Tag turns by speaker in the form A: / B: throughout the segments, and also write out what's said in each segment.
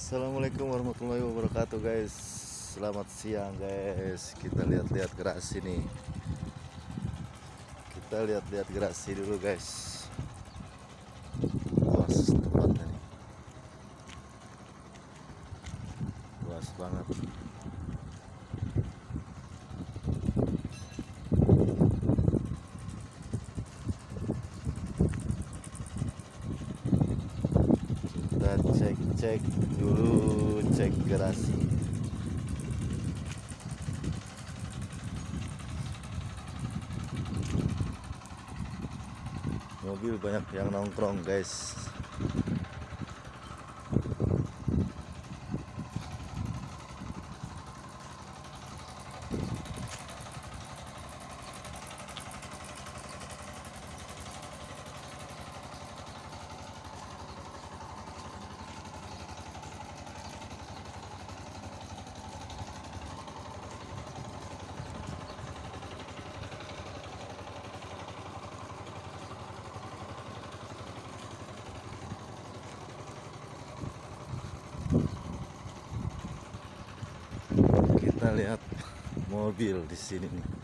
A: Assalamualaikum warahmatullahi wabarakatuh guys. Selamat siang guys. Kita lihat-lihat gerasi nih Kita lihat-lihat gerasi dulu guys. Luas tempatnya nih. Luas banget kita cek-cek dulu cek gerasi. Mobil banyak yang nongkrong guys kita lihat mobil di sini nih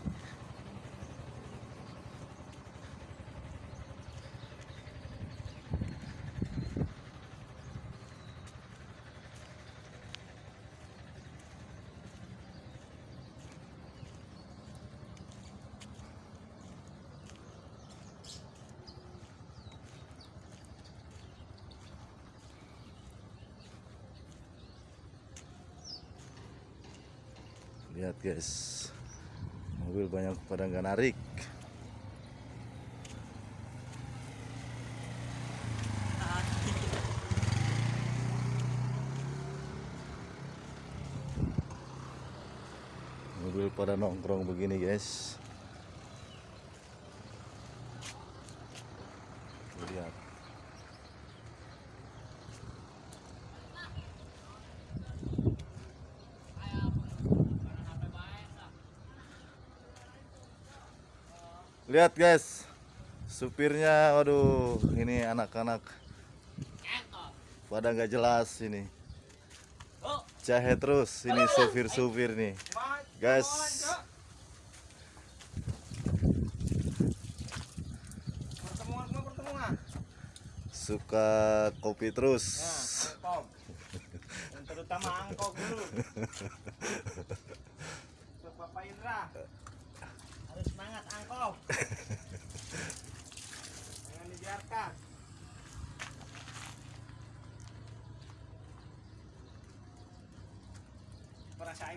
A: lihat guys. Mobil banyak pada nggak narik. Mobil pada nongkrong begini guys. Lihat Lihat guys, supirnya, waduh, ini anak-anak pada nggak jelas ini. Jahe terus ini supir-supir nih, guys. Suka kopi terus.
B: Ya, terutama angkong dulu. Bapak Indra. Jangan dibiarkan.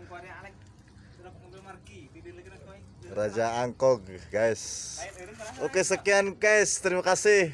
B: Kuarnya Alek.
A: Raja Angkog, guys. Oke sekian guys, terima kasih.